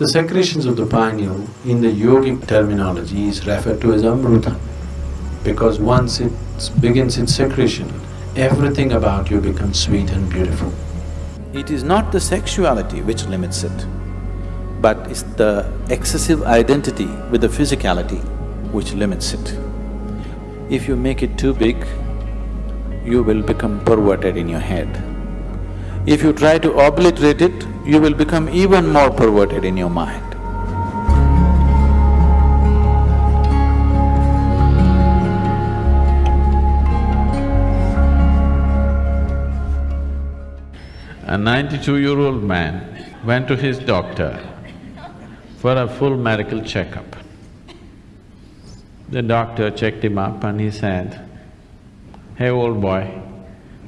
The secretions of the pineal in the yogic terminology is referred to as amruta because once it begins its secretion, everything about you becomes sweet and beautiful. It is not the sexuality which limits it, but it's the excessive identity with the physicality which limits it. If you make it too big, you will become perverted in your head. If you try to obliterate it, you will become even more perverted in your mind. A ninety-two-year-old man went to his doctor for a full medical checkup. The doctor checked him up and he said, Hey old boy,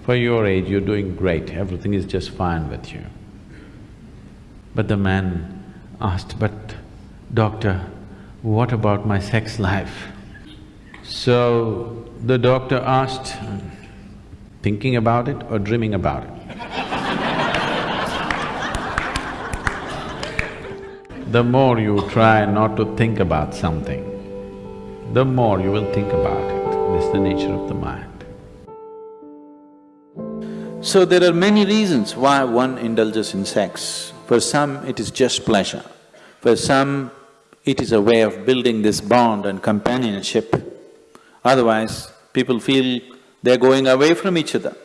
for your age you're doing great, everything is just fine with you. But the man asked, but doctor, what about my sex life? So the doctor asked, thinking about it or dreaming about it? the more you try not to think about something, the more you will think about it. This is the nature of the mind. So there are many reasons why one indulges in sex. For some, it is just pleasure. For some, it is a way of building this bond and companionship. Otherwise, people feel they're going away from each other.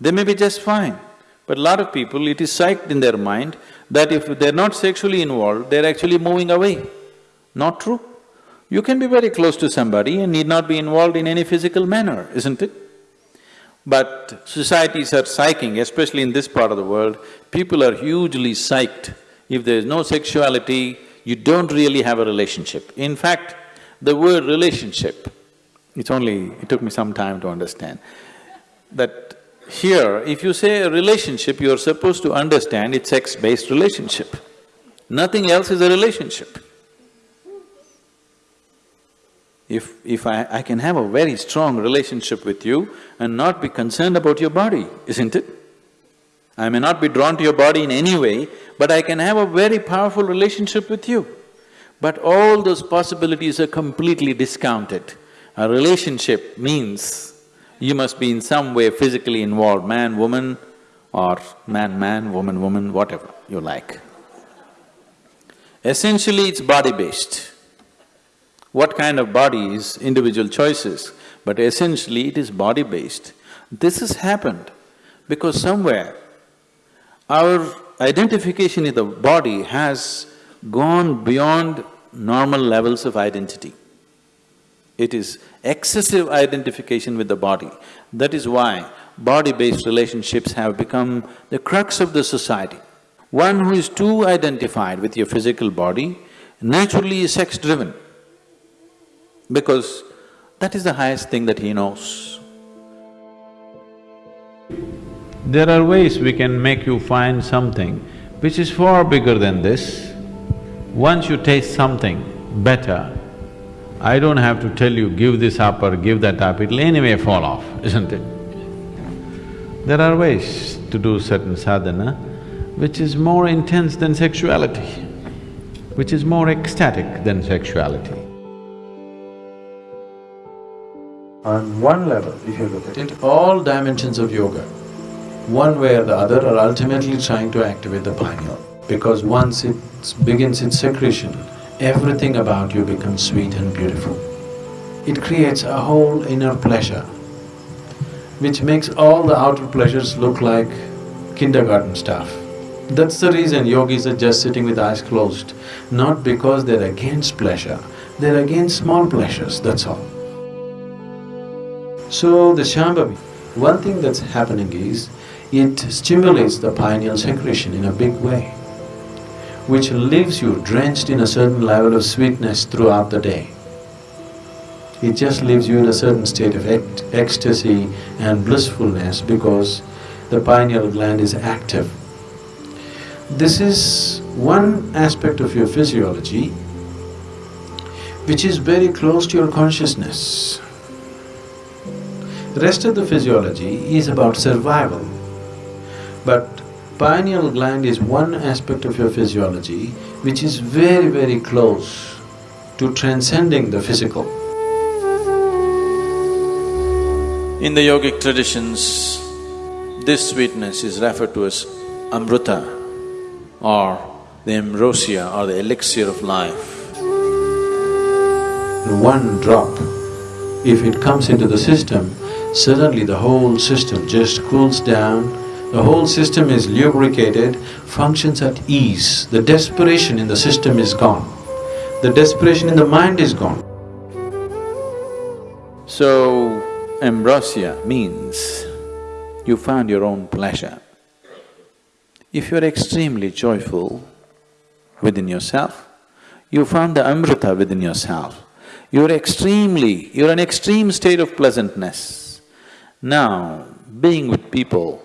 They may be just fine, but a lot of people, it is psyched in their mind that if they're not sexually involved, they're actually moving away. Not true. You can be very close to somebody and need not be involved in any physical manner, isn't it? But societies are psyching, especially in this part of the world, people are hugely psyched. If there is no sexuality, you don't really have a relationship. In fact, the word relationship, it's only… it took me some time to understand, that here, if you say a relationship, you're supposed to understand it's sex-based relationship. Nothing else is a relationship. If… if I… I can have a very strong relationship with you and not be concerned about your body, isn't it? I may not be drawn to your body in any way, but I can have a very powerful relationship with you. But all those possibilities are completely discounted. A relationship means you must be in some way physically involved, man, woman, or man, man, woman, woman, whatever you like. Essentially, it's body-based. What kind of body is individual choices, but essentially it is body-based. This has happened because somewhere our identification in the body has gone beyond normal levels of identity. It is excessive identification with the body. That is why body-based relationships have become the crux of the society. One who is too identified with your physical body naturally is sex-driven because that is the highest thing that he knows. There are ways we can make you find something which is far bigger than this. Once you taste something better, I don't have to tell you, give this up or give that up, it'll anyway fall off, isn't it? There are ways to do certain sadhana which is more intense than sexuality, which is more ecstatic than sexuality. On one level, if you look at it, all dimensions of yoga, one way or the other are ultimately trying to activate the pineal. Because once it begins its secretion, everything about you becomes sweet and beautiful. It creates a whole inner pleasure, which makes all the outer pleasures look like kindergarten stuff. That's the reason yogis are just sitting with eyes closed, not because they're against pleasure, they're against small pleasures, that's all. So the Shambhavi, one thing that's happening is, it stimulates the pineal secretion in a big way which leaves you drenched in a certain level of sweetness throughout the day. It just leaves you in a certain state of ect ecstasy and blissfulness because the pineal gland is active. This is one aspect of your physiology which is very close to your consciousness. Rest of the physiology is about survival, but Pineal gland is one aspect of your physiology which is very, very close to transcending the physical. In the yogic traditions, this sweetness is referred to as amrita or the ambrosia or the elixir of life. One drop, if it comes into the system, suddenly the whole system just cools down, the whole system is lubricated, functions at ease, the desperation in the system is gone, the desperation in the mind is gone. So, ambrosia means you found your own pleasure. If you're extremely joyful within yourself, you found the amrita within yourself. You're extremely… you're an extreme state of pleasantness. Now, being with people,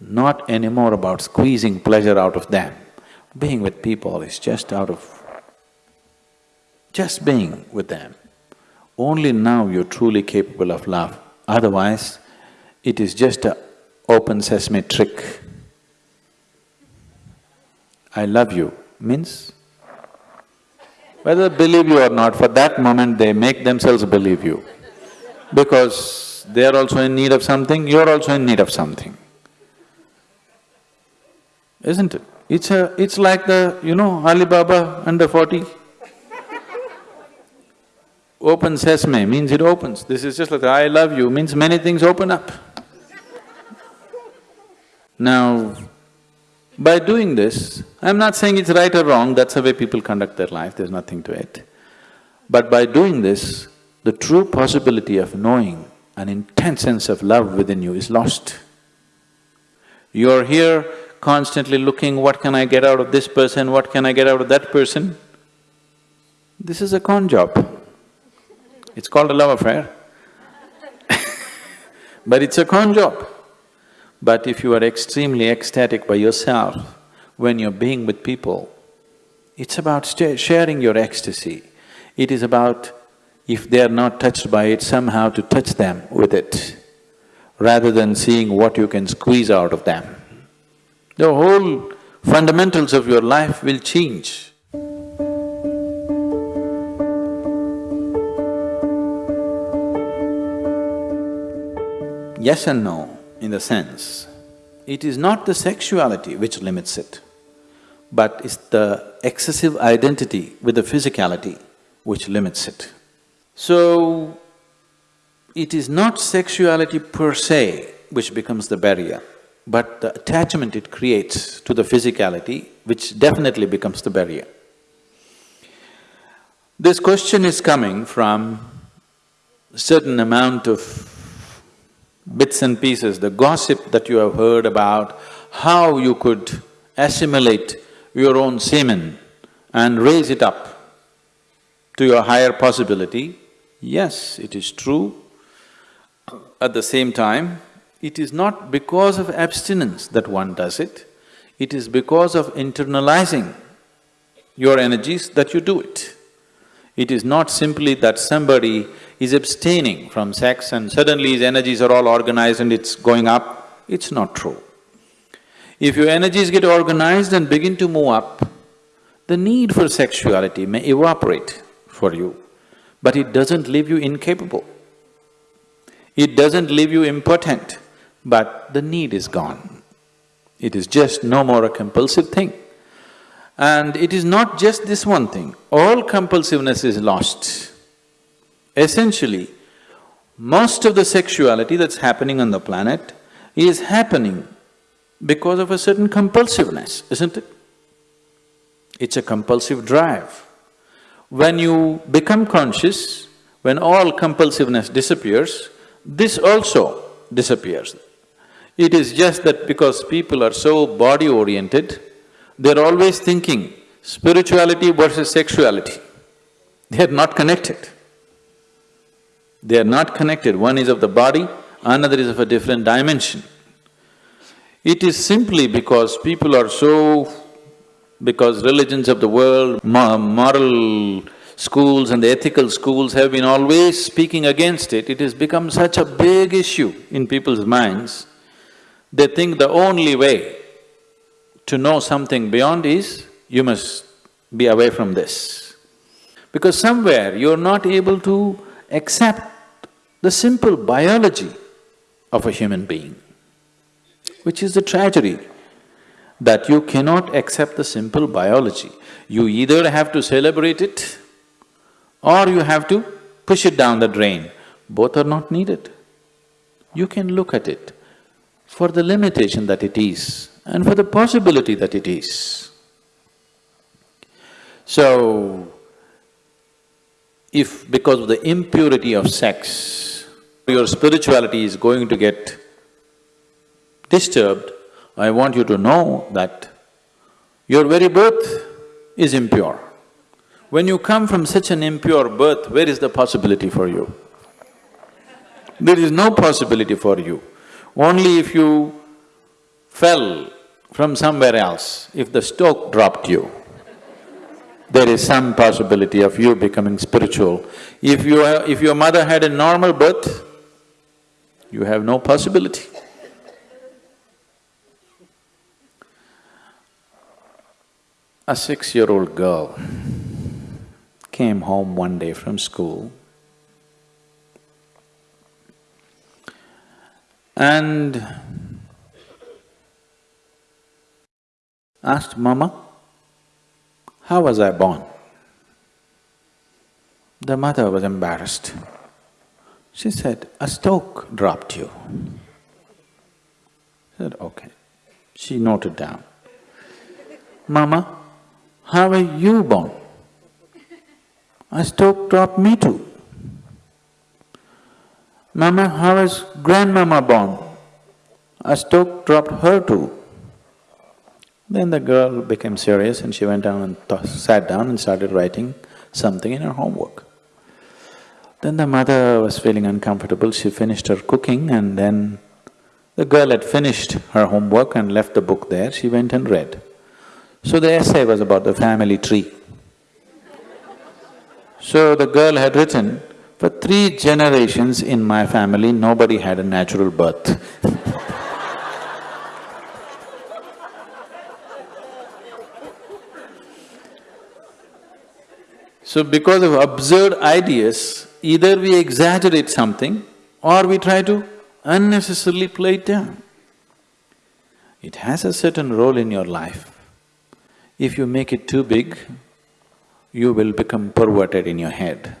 not anymore about squeezing pleasure out of them. Being with people is just out of… just being with them. Only now you're truly capable of love, otherwise it is just a open sesame trick. I love you means whether believe you or not, for that moment they make themselves believe you. Because they are also in need of something, you're also in need of something. Isn't it? It's a… it's like the, you know, Ali Baba under forty. Open sesame means it opens. This is just like I love you means many things open up. Now, by doing this, I'm not saying it's right or wrong, that's the way people conduct their life, there's nothing to it. But by doing this, the true possibility of knowing an intense sense of love within you is lost. You're here constantly looking, what can I get out of this person, what can I get out of that person? This is a con job. It's called a love affair but it's a con job. But if you are extremely ecstatic by yourself, when you're being with people, it's about sharing your ecstasy. It is about, if they are not touched by it, somehow to touch them with it, rather than seeing what you can squeeze out of them. The whole fundamentals of your life will change. Yes and no in the sense, it is not the sexuality which limits it, but it's the excessive identity with the physicality which limits it. So, it is not sexuality per se which becomes the barrier, but the attachment it creates to the physicality which definitely becomes the barrier. This question is coming from certain amount of bits and pieces, the gossip that you have heard about how you could assimilate your own semen and raise it up to your higher possibility, yes, it is true. At the same time, it is not because of abstinence that one does it, it is because of internalizing your energies that you do it. It is not simply that somebody is abstaining from sex and suddenly his energies are all organized and it's going up, it's not true. If your energies get organized and begin to move up, the need for sexuality may evaporate for you, but it doesn't leave you incapable. It doesn't leave you impotent, but the need is gone. It is just no more a compulsive thing. And it is not just this one thing, all compulsiveness is lost. Essentially, most of the sexuality that's happening on the planet is happening because of a certain compulsiveness, isn't it? It's a compulsive drive. When you become conscious, when all compulsiveness disappears, this also disappears. It is just that because people are so body-oriented, they're always thinking spirituality versus sexuality. They are not connected. They are not connected, one is of the body, another is of a different dimension. It is simply because people are so… because religions of the world, moral schools and the ethical schools have been always speaking against it, it has become such a big issue in people's minds. They think the only way to know something beyond is, you must be away from this. Because somewhere you're not able to accept the simple biology of a human being, which is the tragedy, that you cannot accept the simple biology. You either have to celebrate it or you have to push it down the drain. Both are not needed. You can look at it for the limitation that it is and for the possibility that it is. So, if because of the impurity of sex, your spirituality is going to get disturbed, I want you to know that your very birth is impure. When you come from such an impure birth, where is the possibility for you? There is no possibility for you. Only if you fell from somewhere else, if the stoke dropped you, there is some possibility of you becoming spiritual. If you… if your mother had a normal birth, you have no possibility. A six-year-old girl came home one day from school and asked, Mama, how was I born? The mother was embarrassed. She said, a stoke dropped you. She said, okay. She noted down. Mama, how were you born? A stoke dropped me too. Mama, how was grandmama born? A stoke dropped her too. Then the girl became serious and she went down and sat down and started writing something in her homework. Then the mother was feeling uncomfortable, she finished her cooking and then the girl had finished her homework and left the book there, she went and read. So the essay was about the family tree. So the girl had written, for three generations in my family, nobody had a natural birth So because of absurd ideas, either we exaggerate something or we try to unnecessarily play it down. It has a certain role in your life. If you make it too big, you will become perverted in your head.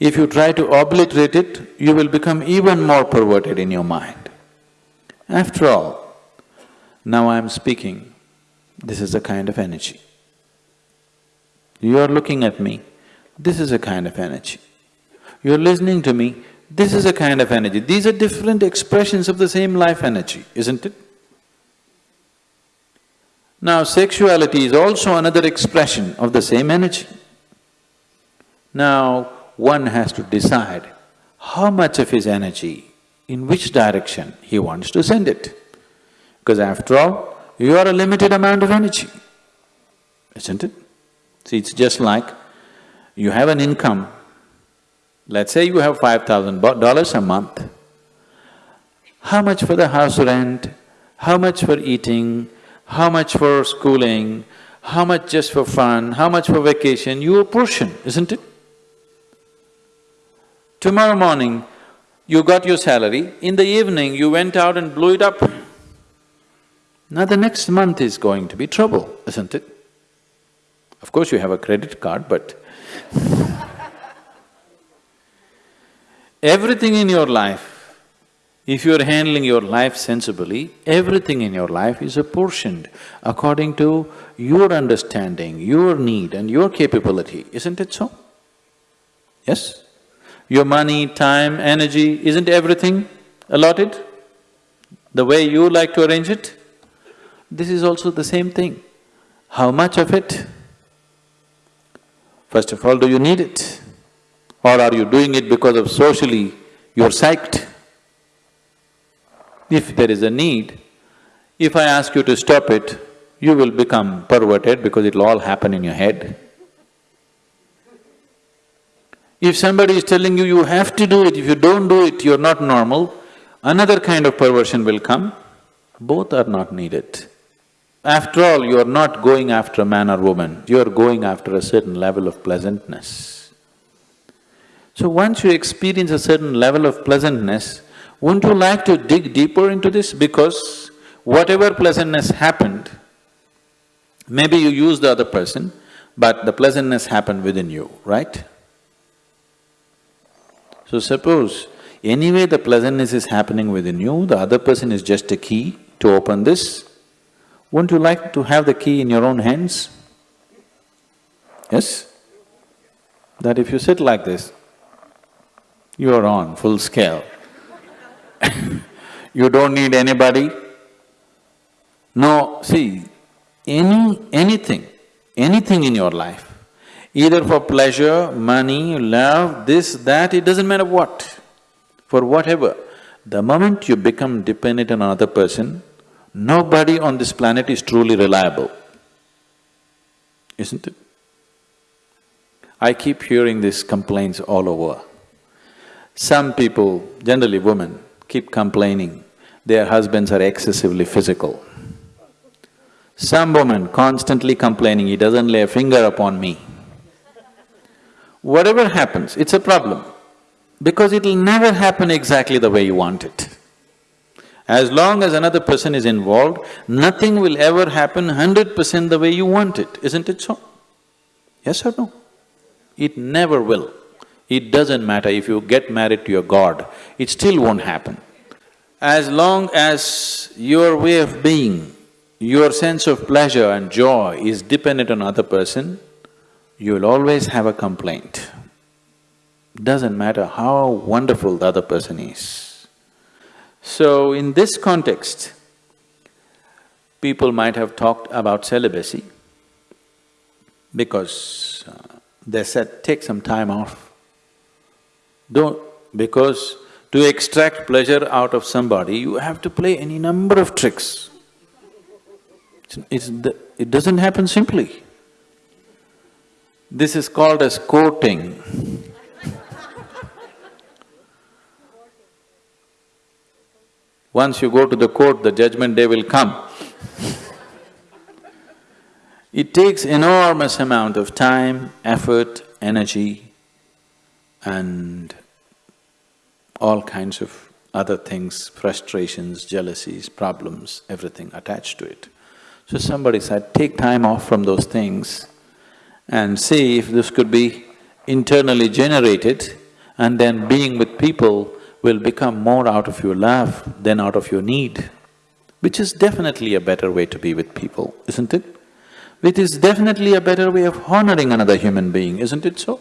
If you try to obliterate it, you will become even more perverted in your mind. After all, now I am speaking, this is a kind of energy. You are looking at me, this is a kind of energy. You're listening to me, this is a kind of energy. These are different expressions of the same life energy, isn't it? Now, sexuality is also another expression of the same energy. Now, one has to decide how much of his energy, in which direction he wants to send it. Because after all, you are a limited amount of energy, isn't it? See, it's just like you have an income, let's say you have five thousand dollars a month. How much for the house rent, how much for eating, how much for schooling, how much just for fun, how much for vacation, you portion, isn't it? Tomorrow morning, you got your salary, in the evening you went out and blew it up. Now the next month is going to be trouble, isn't it? Of course you have a credit card, but everything in your life, if you're handling your life sensibly, everything in your life is apportioned according to your understanding, your need and your capability, isn't it so? Yes? Your money, time, energy, isn't everything allotted the way you like to arrange it? This is also the same thing. How much of it First of all, do you need it? Or are you doing it because of socially you're psyched? If there is a need, if I ask you to stop it, you will become perverted because it'll all happen in your head. If somebody is telling you, you have to do it, if you don't do it, you're not normal, another kind of perversion will come. Both are not needed, After all, you are not going after a man or woman, you are going after a certain level of pleasantness. So once you experience a certain level of pleasantness, wouldn't you like to dig deeper into this? Because whatever pleasantness happened, maybe you used the other person, but the pleasantness happened within you, right? So suppose anyway the pleasantness is happening within you, the other person is just a key to open this, wouldn't you like to have the key in your own hands? Yes? That if you sit like this, you are on full scale. You don't need anybody. No, see, any… anything, anything in your life, either for pleasure, money, love, this, that, it doesn't matter what, for whatever, the moment you become dependent on another person, nobody on this planet is truly reliable, isn't it? I keep hearing these complaints all over. Some people, generally women, keep complaining their husbands are excessively physical. Some woman constantly complaining, he doesn't lay a finger upon me. Whatever happens, it's a problem because it'll never happen exactly the way you want it. As long as another person is involved, nothing will ever happen hundred percent the way you want it, isn't it so? Yes or no? It never will. It doesn't matter if you get married to your god, it still won't happen. As long as your way of being, your sense of pleasure and joy is dependent on other person, you will always have a complaint. Doesn't matter how wonderful the other person is. So, in this context, people might have talked about celibacy because uh, they said, take some time off. Don't… because to extract pleasure out of somebody, you have to play any number of tricks. It's, the, it doesn't happen simply. This is called as courting. Once you go to the court, the judgment day will come. it takes enormous amount of time, effort, energy and all kinds of other things, frustrations, jealousies, problems, everything attached to it. So somebody said, take time off from those things and see if this could be internally generated and then being with people will become more out of your love than out of your need, which is definitely a better way to be with people, isn't it? It is definitely a better way of honoring another human being, isn't it so?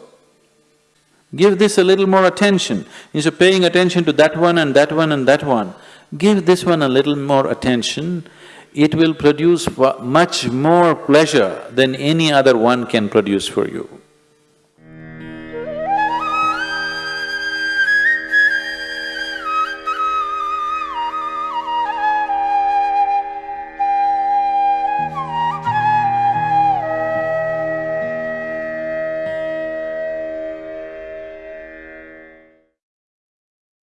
Give this a little more attention. Instead of paying attention to that one and that one and that one, give this one a little more attention. It will produce much more pleasure than any other one can produce for you.